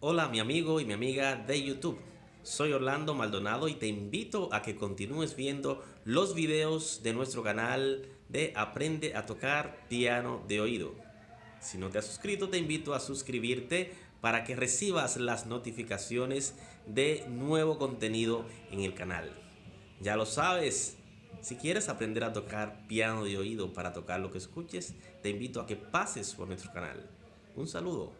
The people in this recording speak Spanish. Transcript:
Hola mi amigo y mi amiga de YouTube. Soy Orlando Maldonado y te invito a que continúes viendo los videos de nuestro canal de Aprende a tocar piano de oído. Si no te has suscrito te invito a suscribirte para que recibas las notificaciones de nuevo contenido en el canal. Ya lo sabes, si quieres aprender a tocar piano de oído para tocar lo que escuches, te invito a que pases por nuestro canal. Un saludo.